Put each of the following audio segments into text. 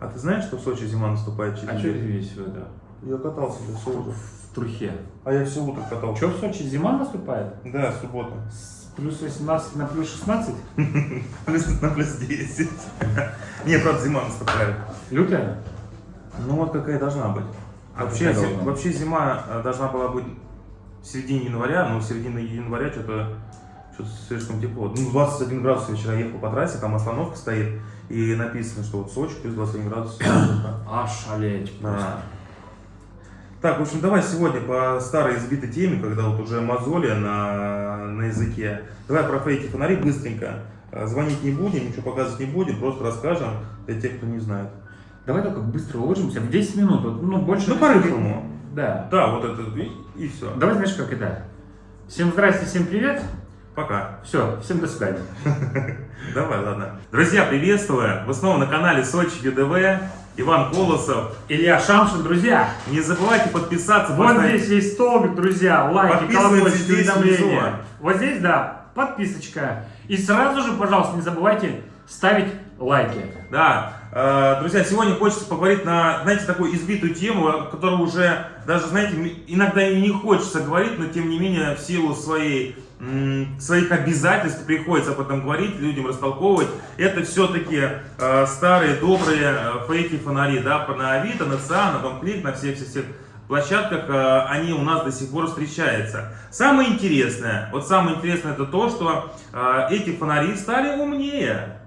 А ты знаешь, что в Сочи зима наступает через А что неделю? здесь это? Я катался здесь все утро. В трухе. А я все утро катался. Что в Сочи зима наступает? Да, суббота. С плюс 18 на плюс 16? Плюс на плюс 10. Нет, правда, зима наступает. Лютая? Ну вот какая должна быть. А Вообще, вообще зима э, должна была быть в середине января, но в середине января что-то что слишком тепло. Ну, 21 градус вчера ехал по трассе, там остановка стоит, и написано, что вот Сочи плюс 21 градус. Ошалеть просто. Так, в общем, давай сегодня по старой избитой теме, когда вот уже мозоли на, на языке. Давай про фейки фонари быстренько. Э, Звонить не будем, ничего показывать не будем, просто расскажем для тех, кто не знает. Давай только быстро уложимся в 10 минут. вот, Ну, больше... Ну, по-рыхлому. Да. Да, вот это и, все. Давай знаешь, как это? Всем здрасте, всем привет. Пока. Все, всем до свидания. Давай, ладно. Друзья, приветствую! Вы снова на канале Сочи ЮДВ. Иван Колосов. Илья Шамшин, друзья. Не забывайте подписаться. Вот поставить- здесь есть столбик, друзья, лайки, колокольчик, уведомления. Вот здесь, да, подписочка. И сразу же, пожалуйста, не забывайте ставить лайки. Да, э, друзья, сегодня хочется поговорить на, знаете, такую избитую тему, которую уже даже, знаете, иногда и не хочется говорить, но тем не менее в силу своей, своих обязательств приходится об этом говорить, людям растолковывать. Это все-таки э, старые добрые э, фейки фонари, да, на Авито, на ЦА, на Домклик, на всех-всех площадках э, они у нас до сих пор встречаются. Самое интересное, вот самое интересное это то, что э, эти фонари стали умнее.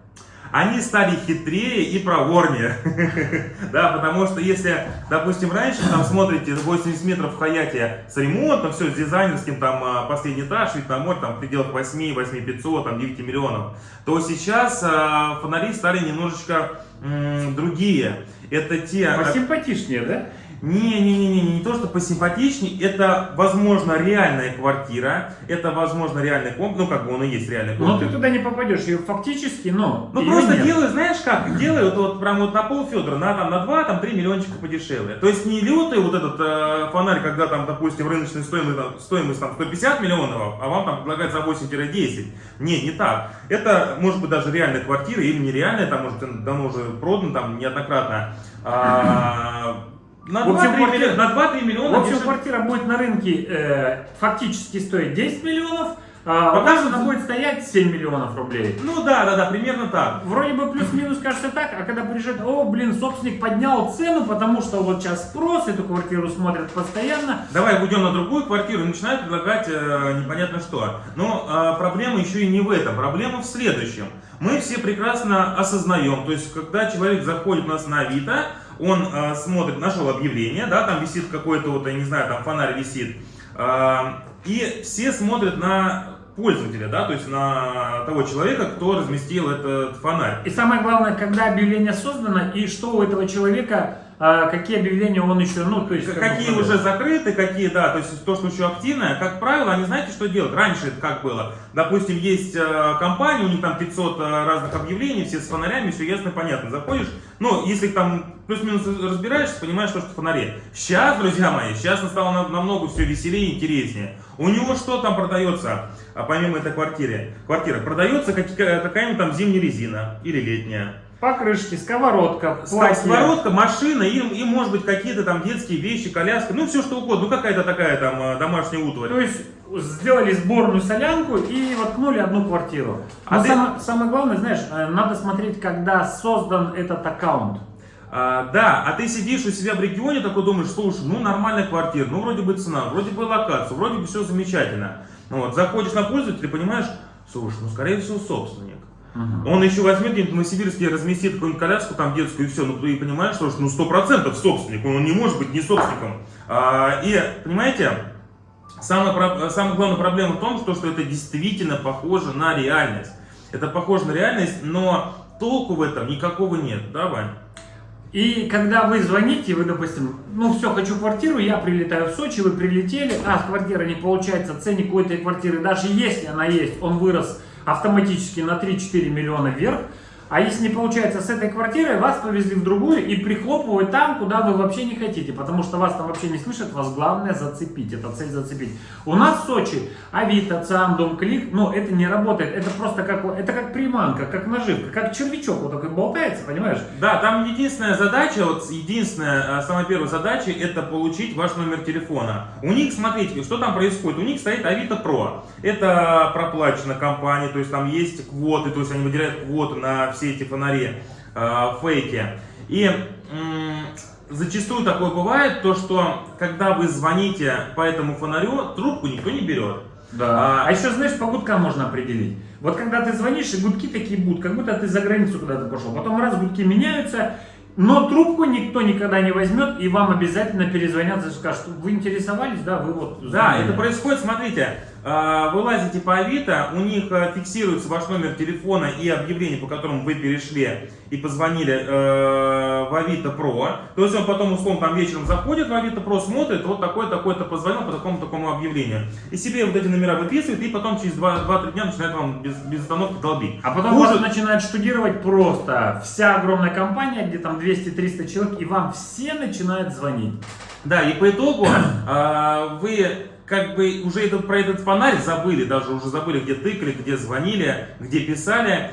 Они стали хитрее и проворнее. Да, потому что если, допустим, раньше там смотрите 80 метров в Хаяте с ремонтом, все с дизайнерским, там а, последний этаж, вид на море, там в пределах 8, 8 500, там 9 миллионов, то сейчас а, фонари стали немножечко другие. Это те... Посимпатичнее, да? Не-не-не, не то, что посимпатичнее, это, возможно, реальная квартира, это, возможно, реальный комп, ну, как бы он и есть реальный Но комп. ты туда не попадешь, ее фактически, но... Ну её просто нет. делают, знаешь как, делают вот прям вот на пол Федора, на там на 2, там 3 миллиончика подешевле. То есть не лютый вот этот э, фонарь, когда там, допустим, рыночная стоимость, там, стоимость там 150 миллионов, а вам там предлагают за 8-10. Не, не так. Это может быть даже реальная квартира или нереальная, там может давно уже продано там неоднократно. А, на В общем, 2-3 квартира- миллиона, на 2-3 В миллиона общем, дешевле. квартира будет на рынке э, фактически стоить 10 миллионов, а Пока что- она будет стоять 7 миллионов рублей. Ну да, да, да, примерно так. Вроде бы плюс-минус кажется так, а когда приезжает, о, блин, собственник поднял цену, потому что вот сейчас спрос, эту квартиру смотрят постоянно. Давай уйдем на другую квартиру и начинают предлагать э, непонятно что. Но э, проблема еще и не в этом. Проблема в следующем. Мы все прекрасно осознаем, то есть когда человек заходит у нас на Авито, он э, смотрит, нашел объявление, да, там висит какой-то вот, я не знаю, там фонарь висит, э, и все смотрят на пользователя, да, то есть на того человека, кто разместил этот фонарь. И самое главное, когда объявление создано, и что у этого человека, какие объявления он еще, ну, то есть... как бы Какие уже закрыты, какие, да, то есть то, что еще активное, как правило, они знаете, что делают? Раньше это как было? Допустим, есть э, компания, у них там 500 э, разных объявлений, все с фонарями, все ясно, понятно. Заходишь, ну, если там плюс-минус разбираешься, понимаешь, что, что фонари. Сейчас, друзья мои, сейчас стало на- намного все веселее и интереснее. У него что там продается, а, помимо этой квартиры? Квартира. Продается как- какая-нибудь там зимняя резина или летняя. Покрышки, сковородка, платье. Сковородка, машина и, и может быть какие-то там детские вещи, коляска, ну все что угодно, ну какая-то такая там э, домашняя утварь. То есть сделали сборную солянку и воткнули одну квартиру. А Но ты- самое, самое главное, знаешь, э, надо смотреть, когда создан этот аккаунт. А, да, а ты сидишь у себя в регионе, такой думаешь, слушай, ну нормальная квартира, ну вроде бы цена, вроде бы локация, вроде бы все замечательно. Вот, заходишь на пользователя и понимаешь, слушай, ну скорее всего собственник. Он еще возьмет где-нибудь в Новосибирске, разместит какую-нибудь коляску там детскую и все, ну ты понимаешь, что ну сто процентов собственник, он не может быть не собственником. А, и, понимаете, самая, самая главная проблема в том, что, что это действительно похоже на реальность. Это похоже на реальность, но толку в этом никакого нет, да, Вань? И когда вы звоните, вы, допустим, ну все, хочу квартиру, я прилетаю в Сочи, вы прилетели, а квартира не получается, ценник у этой квартиры, даже если она есть, он вырос автоматически на 3-4 миллиона вверх, А если не получается с этой квартирой, вас повезли в другую и прихлопывают там, куда вы вообще не хотите, потому что вас там вообще не слышат, вас главное зацепить, это цель зацепить. У нас в Сочи Авито, ЦАМ, Дом Клик, ну это не работает, это просто как, это как приманка, как наживка, как червячок вот такой болтается, понимаешь? Да, там единственная задача, вот единственная, а, самая первая задача, это получить ваш номер телефона. У них, смотрите, что там происходит, у них стоит Авито Про, это проплачена компания, то есть там есть квоты, то есть они выделяют квоты на все эти фонари, э, фейки. И зачастую такое бывает, то что когда вы звоните по этому фонарю, трубку никто не берет. Да. А, а еще, знаешь, по гудкам можно определить. Вот когда ты звонишь, и гудки такие будут, как будто ты за границу куда-то пошел. Потом раз гудки меняются, но трубку никто никогда не возьмет, и вам обязательно перезвонят и скажут, вы интересовались, да, вы вот... Звонили. Да, это происходит, смотрите, вы лазите по Авито, у них э, фиксируется ваш номер телефона и объявление, по которому вы перешли и позвонили э, в Авито Про. То есть он потом, условно, там вечером заходит в Авито Про, смотрит, вот такой-такой-то позвонил по такому-такому объявлению. И себе вот эти номера выписывает, и потом через 2-3 дня начинает вам без, без остановки долбить. А потом Хуже... вас начинает штудировать просто вся огромная компания, где там 200-300 человек, и вам все начинают звонить. Да, и по итогу э, вы как бы уже этот, про этот фонарь забыли, даже уже забыли, где тыкали, где звонили, где писали.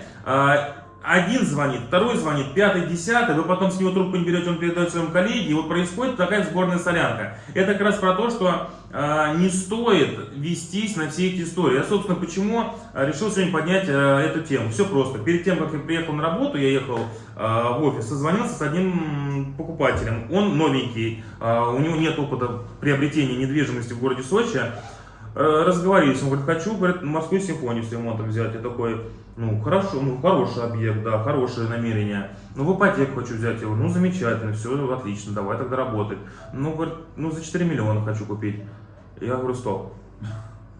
А, один звонит, второй звонит, пятый, десятый, вы потом с него трубку не берете, он передает своему коллеге, и вот происходит такая сборная солянка. Это как раз про то, что э, не стоит вестись на все эти истории. Я, собственно, почему решил сегодня поднять э, эту тему. Все просто. Перед тем, как я приехал на работу, я ехал э, в офис, созвонился с одним покупателем. Он новенький, э, у него нет опыта приобретения недвижимости в городе Сочи. Э, разговорились, он говорит, хочу, говорит, морскую симфонию с ремонтом взять. Я такой, ну, хорошо, ну, хороший объект, да, хорошее намерение. Ну, в ипотеку хочу взять его. Ну, замечательно, все, отлично, давай тогда работать. Ну, говорит, ну, за 4 миллиона хочу купить. Я говорю, стоп.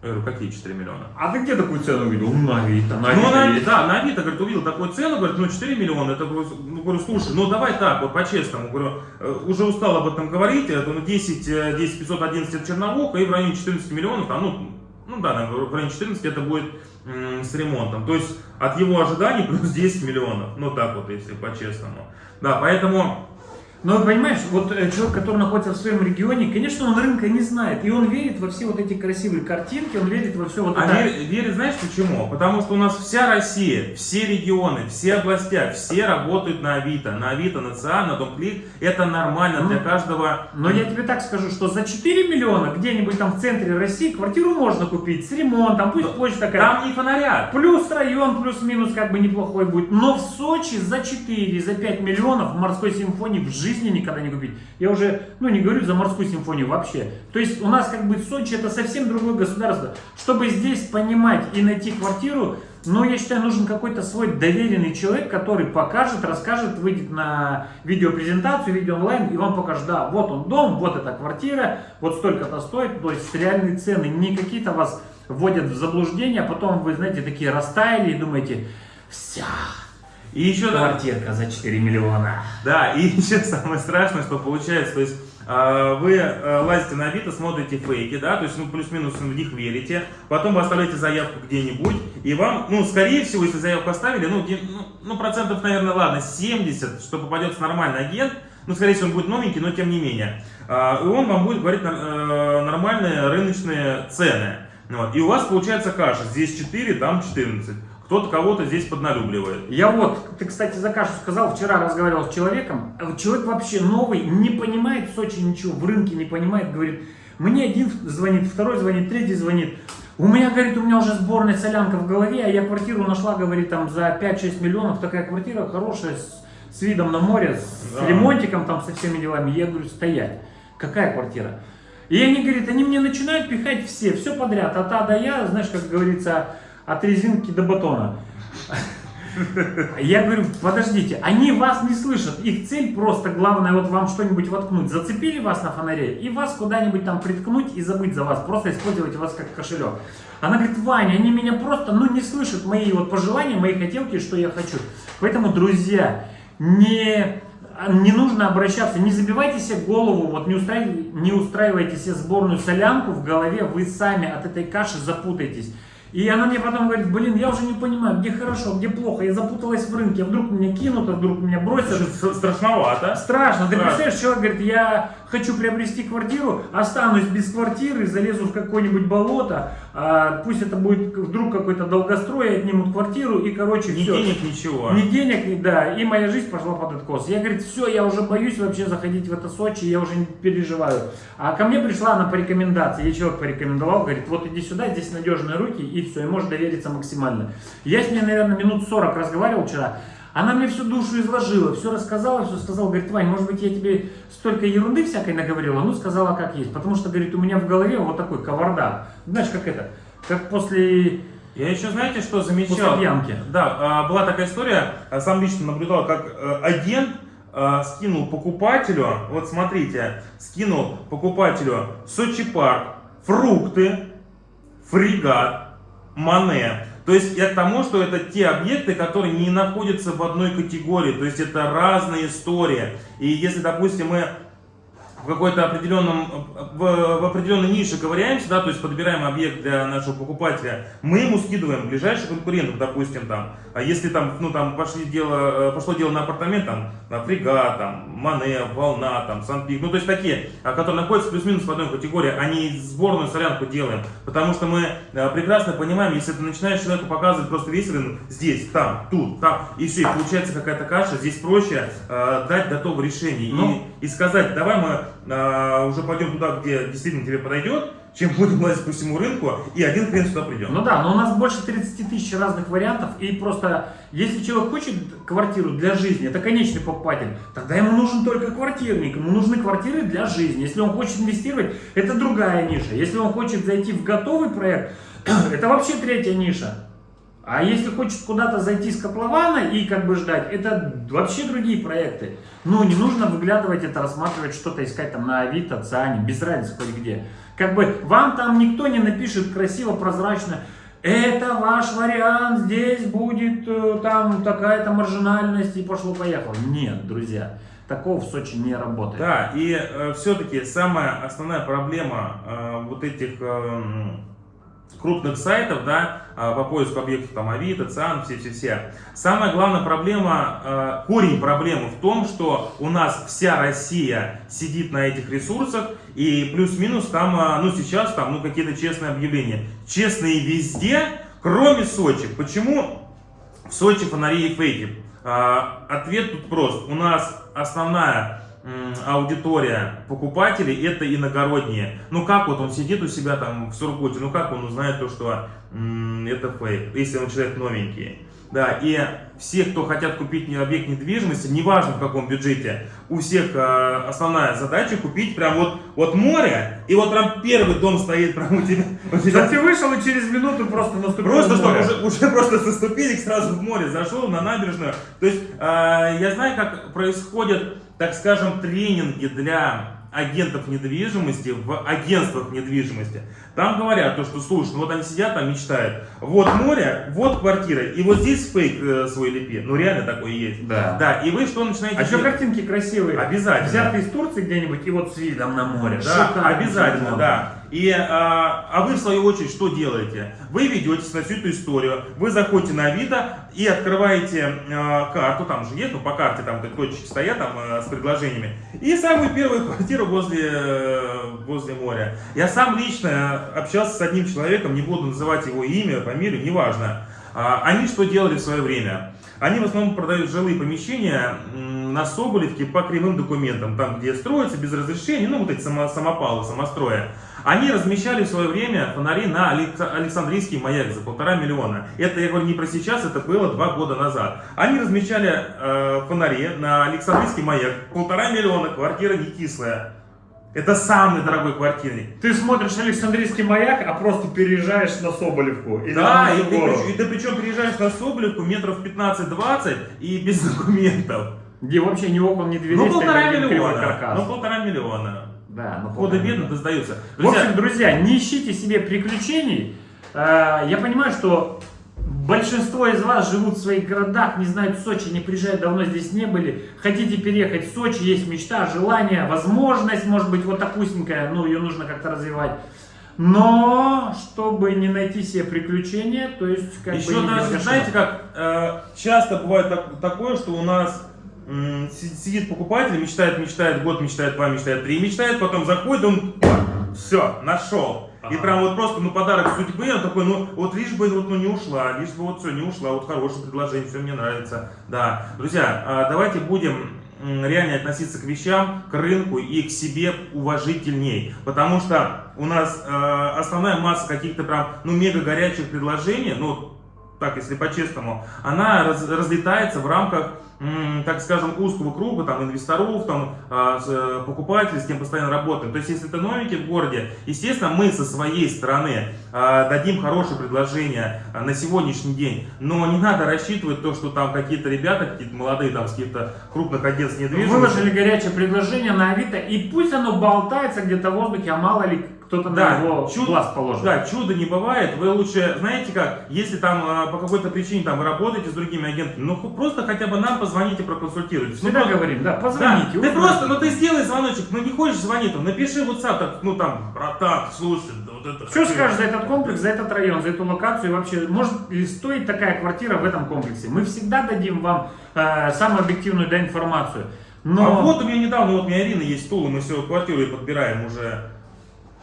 Я говорю, какие 4 миллиона? А ты где такую цену увидел? Ну, на Авито, на Авито. Ну, на, да, на Авито, говорит, увидел такую цену, говорит, ну, 4 миллиона. Это, ну, говорю, слушай, ну, давай так, вот по-честному. Говорю, э, уже устал об этом говорить, это, ну, 10, 10 511 это Черновуха, и в районе 14 миллионов, там, ну, ну да, в районе 14 это будет с ремонтом. То есть от его ожиданий плюс 10 миллионов. Ну так вот, если по-честному. Да, поэтому но понимаешь, вот э, человек, который находится в своем регионе, конечно, он рынка не знает. И он верит во все вот эти красивые картинки, он верит во все вот это. А верит, верит, знаешь почему? Потому что у нас вся Россия, все регионы, все областя, все работают на Авито. На Авито, на ЦА, на Домклик. Это нормально ну, для каждого. Но я тебе так скажу, что за 4 миллиона где-нибудь там в центре России квартиру можно купить с ремонтом, пусть площадь такая. Там не фонарят. Плюс район, плюс-минус как бы неплохой будет. Но в Сочи за 4, за 5 миллионов в морской симфонии в жизни жизни никогда не купить. Я уже, ну не говорю за морскую симфонию вообще. То есть у нас как бы Сочи это совсем другое государство. Чтобы здесь понимать и найти квартиру, ну я считаю нужен какой-то свой доверенный человек, который покажет, расскажет, выйдет на видеопрезентацию, видео онлайн и вам покажет, да, вот он дом, вот эта квартира, вот столько-то стоит, то есть реальные цены, не какие-то вас вводят в заблуждение, а потом вы, знаете, такие растаяли и думаете, все, и еще квартирка за 4 миллиона. Да, и еще самое страшное, что получается, то есть а, вы а, лазите на Авито, смотрите фейки, да, то есть, ну, плюс-минус в них верите, потом вы оставляете заявку где-нибудь, и вам, ну, скорее всего, если заявку оставили, ну, ну, ну, процентов, наверное, ладно, 70, что попадется нормальный агент, ну, скорее всего, он будет новенький, но тем не менее, а, и он вам будет говорить э, нормальные рыночные цены, вот, и у вас получается каша, здесь 4, там 14. Кто-то кого-то здесь подналюбливает. Я вот, ты, кстати, за кашу сказал, вчера разговаривал с человеком. Человек вообще новый, не понимает в Сочи ничего, в рынке не понимает, говорит, мне один звонит, второй звонит, третий звонит. У меня, говорит, у меня уже сборная солянка в голове, а я квартиру нашла, говорит, там за 5-6 миллионов, такая квартира хорошая, с, с видом на море, с да. ремонтиком, там, со всеми делами. Я говорю, стоять. Какая квартира? И они, говорят, они мне начинают пихать все, все подряд, от А до Я, знаешь, как говорится, от резинки до батона. Я говорю, подождите, они вас не слышат. Их цель просто, главное, вот вам что-нибудь воткнуть. Зацепили вас на фонаре и вас куда-нибудь там приткнуть и забыть за вас. Просто использовать вас как кошелек. Она говорит, Ваня, они меня просто, ну, не слышат мои вот пожелания, мои хотелки, что я хочу. Поэтому, друзья, не не нужно обращаться, не забивайте себе голову, вот не, устраивайте, не устраивайте себе сборную солянку в голове, вы сами от этой каши запутаетесь. И она мне потом говорит, блин, я уже не понимаю, где хорошо, где плохо, я запуталась в рынке, вдруг меня кинут, а вдруг меня бросят. Страшновато. Страшно. Ты представляешь, человек говорит, я хочу приобрести квартиру, останусь без квартиры, залезу в какое-нибудь болото, а, пусть это будет вдруг какой-то долгострой, отнимут квартиру и, короче, Ни все. денег, ничего. Ни денег, да, и моя жизнь пошла под откос. Я, говорит, все, я уже боюсь вообще заходить в это Сочи, я уже не переживаю. А ко мне пришла она по рекомендации, ей человек порекомендовал, говорит, вот иди сюда, здесь надежные руки, и все, и можешь довериться максимально. Я с ней, наверное, минут 40 разговаривал вчера, она мне всю душу изложила, все рассказала, все сказала. Говорит, Вань, может быть, я тебе столько ерунды всякой наговорила? Ну, сказала, как есть. Потому что, говорит, у меня в голове вот такой кавардак. Знаешь, как это? Как после... Я еще, знаете, что замечал? После пьянки. Да, а, была такая история, сам лично наблюдал, как э, агент а, скинул покупателю, вот смотрите, скинул покупателю Сочи парк, фрукты, фрегат, мане. То есть я к тому, что это те объекты, которые не находятся в одной категории, то есть это разная история. И если, допустим, мы в какой-то определенном, в, в определенной нише ковыряемся, да, то есть подбираем объект для нашего покупателя, мы ему скидываем ближайших конкурентов, допустим, там, а если там, ну, там пошли дело, пошло дело на апартамент, там, на фрегат, там, Мане, Волна, там, Санпик, ну, то есть такие, а, которые находятся плюс-минус в одной категории, а не сборную солянку делаем, потому что мы а, прекрасно понимаем, если ты начинаешь человеку показывать просто весь рынок, здесь, там, тут, там, и все, и получается какая-то каша, здесь проще э, дать готовое решение Ну. и, и сказать, давай мы а, уже пойдем туда, где действительно тебе подойдет, чем будем лазить по всему рынку, и один хрен сюда придем. Ну да, но у нас больше 30 тысяч разных вариантов, и просто, если человек хочет квартиру для жизни, это конечный покупатель, тогда ему нужен только квартирник, ему нужны квартиры для жизни. Если он хочет инвестировать, это другая ниша. Если он хочет зайти в готовый проект, это вообще третья ниша. А если хочет куда-то зайти с котлована и как бы ждать, это вообще другие проекты. Ну, не нужно выглядывать это, рассматривать что-то, искать там на Авито, Циане, без разницы хоть где. Как бы вам там никто не напишет красиво, прозрачно, это ваш вариант, здесь будет э, там такая-то маржинальность и пошло-поехало. Нет, друзья, такого в Сочи не работает. Да, и все-таки самая основная проблема э, вот этих э, крупных сайтов, да, э, по поиску объектов, там, Авито, ЦИАН, все-все-все. Самая главная проблема, э, корень проблемы в том, что у нас вся Россия сидит на этих ресурсах, и плюс-минус там, э, ну, сейчас там, ну, какие-то честные объявления. Честные везде, кроме Сочи. Почему в Сочи фонари и фейки? Э, ответ тут прост. У нас основная аудитория покупателей это иногородние. Ну как вот он сидит у себя там в Сургуте, ну как он узнает то, что это фейк, если он человек новенький. Да, и все, кто хотят купить объект недвижимости, неважно в каком бюджете, у всех э, основная задача купить прям вот, вот море, и вот прям первый дом стоит прям у тебя. у тебя Да ты вышел и через минуту просто наступил Просто что уже, уже просто со ступенек сразу в море зашел на набережную. То есть э, я знаю, как происходят, так скажем, тренинги для агентов недвижимости в агентствах недвижимости. Там говорят, то, что слушай, ну вот они сидят там мечтают, вот море, вот квартира, и вот здесь фейк э, свой лепи. Ну реально такое есть. Да. Да, и вы что начинаете А еще картинки красивые. Обязательно. Взятые из Турции где-нибудь и вот с видом на море. Да, Шикарно, обязательно, да. И, а, а вы, в свою очередь, что делаете? Вы ведетесь на всю эту историю, вы заходите на Авито и открываете а, карту, там же есть, ну, по карте там так точки стоят там а, с предложениями, и самую первую квартиру возле, э, возле моря. Я сам лично общался с одним человеком, не буду называть его имя, фамилию, неважно. А, Они что делали в свое время? Они в основном продают жилые помещения на Соболевке по кривым документам, там где строится без разрешения, ну вот эти само- самопалы, самостроя. Они размещали в свое время фонари на Алекс- Александрийский маяк за полтора миллиона. Это, я говорю, не про сейчас, это было два года назад. Они размещали э, фонари на Александрийский маяк, полтора миллиона, квартира не кислая. Это самый дорогой квартирник. Ты смотришь Александрийский маяк, а просто переезжаешь на Соболевку. Или Да, на и ты, и ты причем приезжаешь на Соболевку метров 15-20 и без документов. Где вообще ни окон, ни дверей. Ну полтора миллиона. Ну полтора миллиона. Да, ну полтора Худо-бедно миллиона. сдаются. В общем, друзья, не ищите себе приключений. Э, Я понимаю, что большинство из вас живут в своих городах, не знают Сочи, не приезжают, давно здесь не были. Хотите переехать в Сочи, есть мечта, желание, возможность, может быть, вот такусенькая, ну, ее нужно как-то развивать. но чтобы не найти себе приключения, то есть как Еще бы даже, без знаете, как э, часто бывает так- такое, что у нас сидит покупатель, мечтает, мечтает, год мечтает, два мечтает, три мечтает, потом заходит, он все, нашел. И Ага. прям вот просто, ну, подарок судьбы, он такой, ну, вот лишь бы, вот, ну, не ушла, лишь бы вот все, не ушла, вот хорошее предложение, все мне нравится. Да, друзья, а, давайте будем реально относиться к вещам, к рынку и к себе уважительней. Потому что у нас э, основная масса каких-то прям, ну, мега горячих предложений, ну, так, если по-честному, она раз- разлетается в рамках, так скажем, узкого круга, там, инвесторов, там, а, э, покупателей, с кем постоянно работаем. То есть, если ты новенький в городе, естественно, мы со своей стороны а, дадим хорошее предложение а, на сегодняшний день, но не надо рассчитывать то, что там какие-то ребята, какие-то молодые, там, с каких-то крупных агентств недвижимости, Выложили горячее предложение на Авито, и пусть оно болтается где-то в воздухе, а мало ли кто-то Да, на его чуд- глаз положит. Да, чуда не бывает. Вы лучше, знаете как, если там а, по какой-то причине там вы работаете с другими агентами, ну просто хотя бы нам позвоните, проконсультируйте. Ну, Всегда просто- говорим, да, Да, позвоните. ты узнайте. просто, ну ты сделай звоночек, ну не хочешь звонить, там, напиши в WhatsApp, так, ну там, братан, слушай, да вот это... Что хочу». скажешь за этот комплекс, за этот район, за эту локацию и вообще, может ли стоить такая квартира в этом комплексе? Мы всегда дадим вам э, самую объективную да, информацию. Но А вот у меня недавно, вот у меня Ирина есть стул, и мы все квартиру ей подбираем уже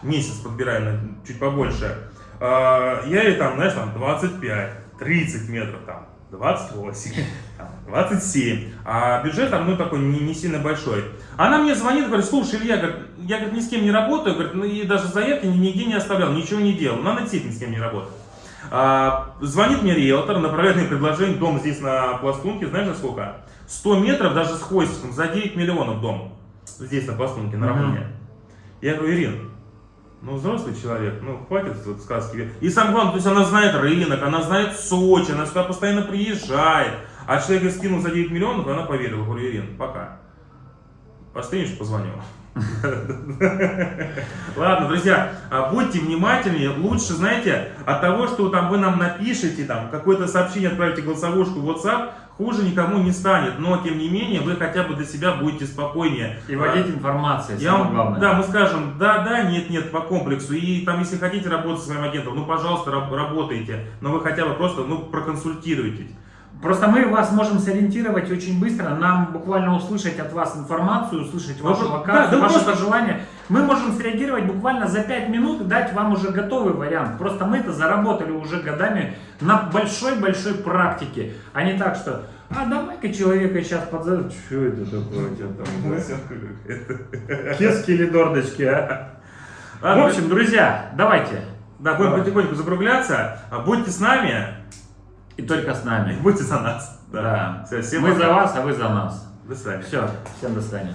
месяц подбираем, на- чуть побольше. А, Я ей там, знаешь, там 25, 30 метров, там 28, там, 27. А бюджет там, ну, такой не, не сильно большой. Она мне звонит, говорит, слушай, Илья, говорит, я говорит, ни с кем не работаю, говорит, ну и даже заявки ни- нигде не оставлял, ничего не делал. Надо действительно ни с кем не работать. А, звонит мне риэлтор, направляет мне предложение, дом здесь на Пластунке, знаешь, за сколько? 100 метров, даже с хвостиком, за 9 миллионов дом. Здесь на Пластунке, на Мгм. Рамуне. Я говорю, Ирин, ну взрослый человек, ну хватит вот сказки. И самое главное, то есть она знает рынок, она знает Сочи, она сюда постоянно приезжает. А человек скинул за 9 миллионов, и она поверила. Говорю, Ирин, пока. Остынешь, позвоню. Ладно, друзья, а, будьте внимательнее. Лучше, знаете, от того, что там вы нам напишете, там какое-то сообщение отправите голосовушку в WhatsApp, хуже никому не станет. Но, тем не менее, вы хотя бы для себя будете спокойнее. и вводить информацию, Я самое главное. да, мы скажем, да, да, нет, нет, по комплексу. И там, если хотите работать с своим агентом, ну, пожалуйста, раб- работайте. Но вы хотя бы просто, ну, проконсультируйтесь. Просто мы вас можем сориентировать очень быстро, нам буквально услышать от вас информацию, услышать вашу да, локацию, да, ваши просто- пожелания. Мы можем среагировать буквально за 5 минут и дать вам уже готовый вариант. Просто мы это заработали уже годами на большой-большой практике, а не так, что а давай-ка человека сейчас подзовем. Что это такое у тебя там? Кески или дордочки, а? В общем, друзья, давайте. да, будем потихоньку закругляться. А Будьте с нами, И только с нами. будьте за нас. Да. Всё, всем Мы пока. за вас, а вы за нас. До свидания. Все, всем до свидания.